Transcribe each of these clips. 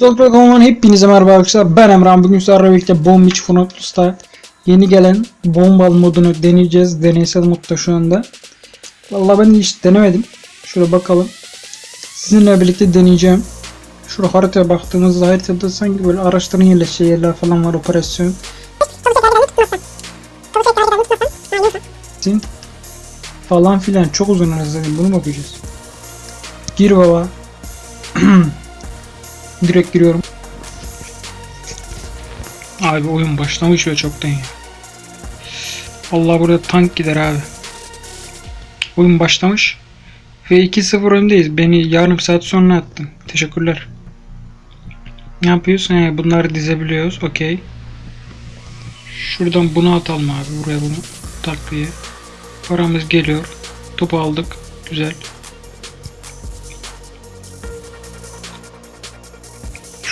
Sokrat'ın hepinize merhaba arkadaşlar. Ben Emran. Bugün sizlerle birlikte Bomb Beach Frontlus'ta yeni gelen bombal modunu deneyeceğiz. Deneysel modda şu anda. Vallahi ben hiç denemedim. Şöyle bakalım. Sizinle birlikte deneyeceğim. Şurada haritaya baktığımızda haritada sanki böyle araçların yerleşeceği yerler falan var operasyon. Falan filan çok uzun arası bunu mu okuyacağız? Gir baba. Direkt giriyorum. Abi oyun başlamış ve çoktan ya. Allah burada tank gider abi. Oyun başlamış. Ve 2-0 öndeyiz. Beni yarım saat sonra attın. Teşekkürler. Ne yapıyorsun? He, bunları dizebiliyoruz. Okey. Şuradan bunu atalım abi. Buraya bunu takviye. Paramız geliyor. Topu aldık. Güzel.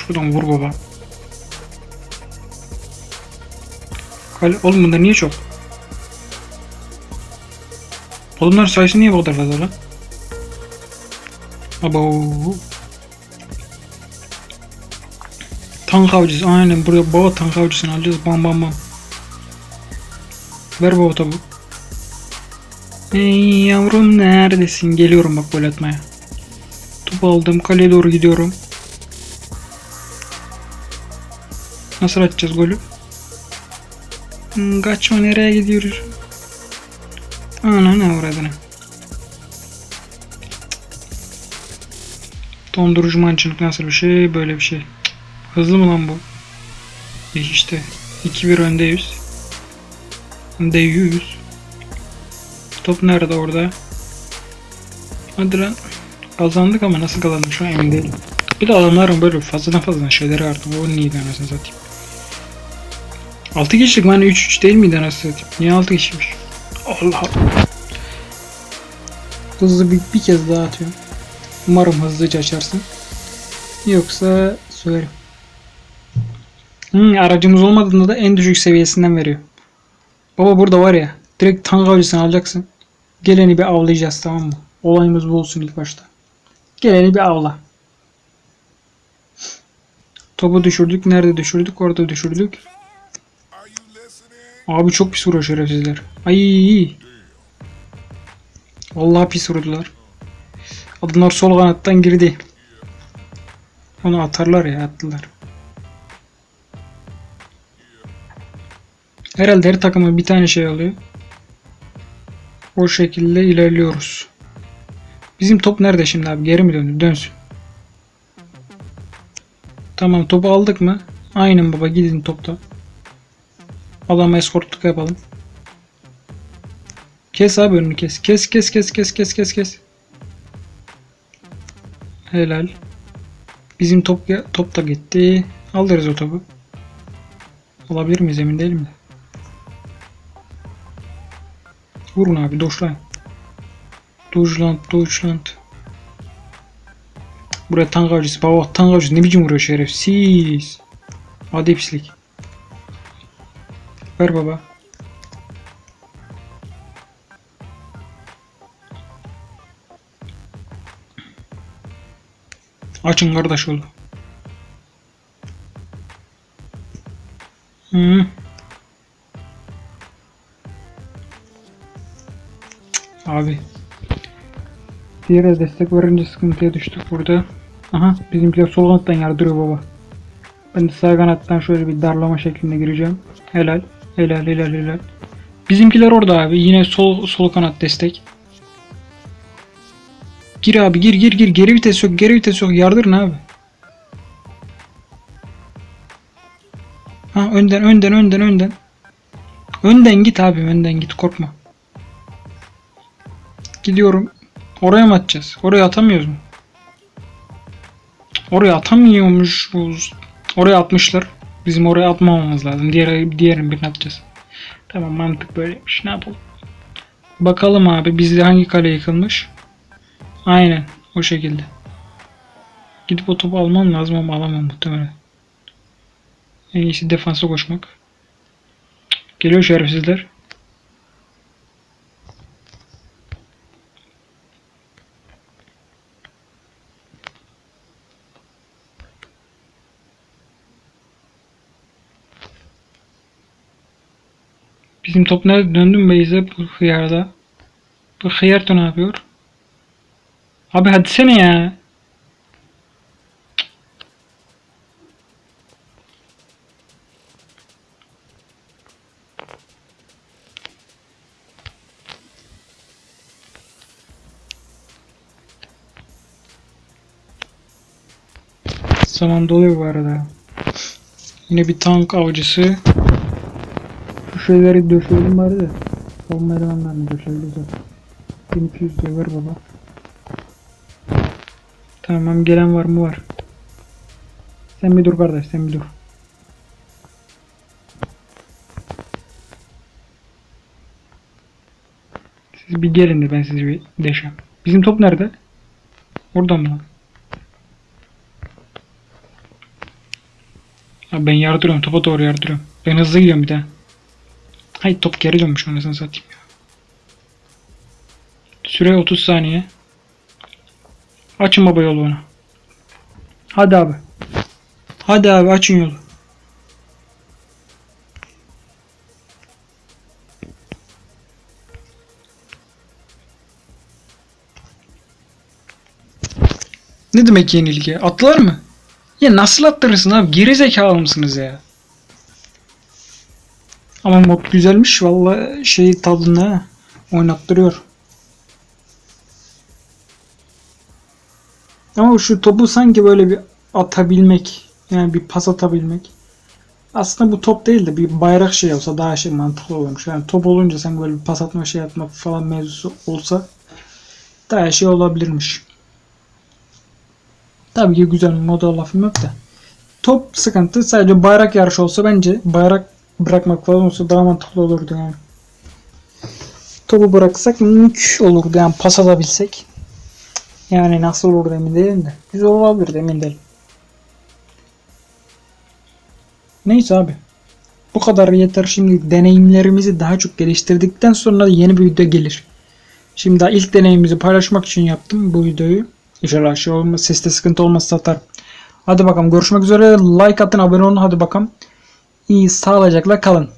Şuradan vur baba. Kale, oğlum bunlar niye çok? Oğlumların sayısı niye bu kadar fazla lan? Abo. Tank avcısı aynen buraya baba tank avcısını alacağız bam bam bam. Ver baba tabu. Ey yavrum neredesin? Geliyorum bak gol atmaya. Top aldım kaleye doğru gidiyorum. Nasıl atacağız golü? Hmm, kaçma nereye gidiyoruz? Ana ne uğradığını. Dondurucu mancınık nasıl bir şey? Böyle bir şey. Hızlı mı lan bu? İşte. 2-1 öndeyiz. Önde 100. Top nerede orada? Hadi lan. Kazandık ama nasıl kazandık şu an emin değilim. Bir de adamların böyle fazladan fazladan şeyleri artık. O neydi anasını satayım. 6 kişilik hani 3-3 değil miydi anasını? Niye 6 kişiymiş? Allah Allah. Hızlı bir, bir kez daha atıyorum. Umarım hızlıca açarsın. Yoksa söylerim. Hmm, aracımız olmadığında da en düşük seviyesinden veriyor. Baba burada var ya. Direkt tank avcısını alacaksın. Geleni bir avlayacağız tamam mı? Olayımız bu olsun ilk başta. Geleni bir avla. Topu düşürdük. Nerede düşürdük? Orada düşürdük. Abi çok pis vuruyor şerefsizler. Ay. Vallahi pis vurdular. Adamlar sol kanattan girdi. Onu atarlar ya attılar. Herhalde her takımın bir tane şey alıyor. O şekilde ilerliyoruz. Bizim top nerede şimdi abi? Geri mi döndü? Dönsün. Tamam topu aldık mı? Aynen baba gidin topta. Adama eskortluk yapalım. Kes abi önünü kes. Kes kes kes kes kes kes kes. Helal. Bizim top top da gitti. Alırız o topu. Alabilir miyiz emin değilim de. Vurun abi Deutschland. Deutschland Deutschland. Buraya tank avcısı. Baba tank avcısı ne biçim vuruyor şerefsiz. Hadi pislik. Ver baba. Açın kardeş oldu. Hı. Abi. Diğer destek verince sıkıntıya düştük burada. Aha bizimkiler sol kanattan yardırıyor baba. Ben de sağ kanattan şöyle bir darlama şeklinde gireceğim. Helal. Helal helal helal. Bizimkiler orada abi. Yine sol sol kanat destek. Gir abi gir gir gir. Geri vites yok. Geri vites yok. Yardırın abi. Ha önden önden önden önden. Önden git abi önden git korkma. Gidiyorum. Oraya mı atacağız? Oraya atamıyoruz mu? Oraya atamıyormuşuz. Oraya atmışlar. Bizim oraya atmamamız lazım. Diğer diğerini birini atacağız. Tamam mantık böyleymiş. Ne yapalım? Bakalım abi bizde hangi kale yıkılmış? Aynen o şekilde. Gidip o topu almam lazım ama alamam muhtemelen. En iyisi defansa koşmak. Geliyor şerefsizler. Bizim top nerede? Döndüm Beyze bu hıyarda. Bu hıyar ne yapıyor? Abi hadi sene ya. Zaman doluyor bu arada. Yine bir tank avcısı. Şu şeyleri döşeyelim bari de. Savunma elemanlarını döşeyebiliriz zaten. 1200 diye ver baba. Tamam gelen var mı var. Sen bir dur kardeş sen bir dur. Siz bir gelin de ben sizi bir deşem. Bizim top nerede? Orada mı lan? Abi ben yardırıyorum. Topa doğru yardırıyorum. Ben hızlı gidiyorum bir daha. Hayır top geri dönmüş anasını satayım ya. Süre 30 saniye. Açın baba yolu bana. Hadi abi. Hadi abi açın yolu. Ne demek yenilgi? Atlar mı? Ya nasıl attırırsın abi? Geri zekalı mısınız ya? Ama mod güzelmiş valla şey tadında ha. oynattırıyor. Ama şu topu sanki böyle bir atabilmek yani bir pas atabilmek. Aslında bu top değil de bir bayrak şey olsa daha şey mantıklı olurmuş. Yani top olunca sanki böyle bir pas atma şey atma falan mevzusu olsa daha şey olabilirmiş. Tabii ki güzel moda lafım yok da. Top sıkıntı sadece bayrak yarışı olsa bence bayrak bırakmak falan olsa daha mantıklı olurdu yani. Topu bıraksak mük olurdu yani pas atabilsek. Yani nasıl olurdu emin değilim de. Güzel olabilirdi emin değilim. Neyse abi. Bu kadar yeter. Şimdi deneyimlerimizi daha çok geliştirdikten sonra yeni bir video gelir. Şimdi daha ilk deneyimimizi paylaşmak için yaptım bu videoyu. İnşallah şey olmaz, seste sıkıntı olmazsa atarım. Hadi bakalım görüşmek üzere. Like atın, abone olun. Hadi bakalım. İyi sağlıcakla kalın.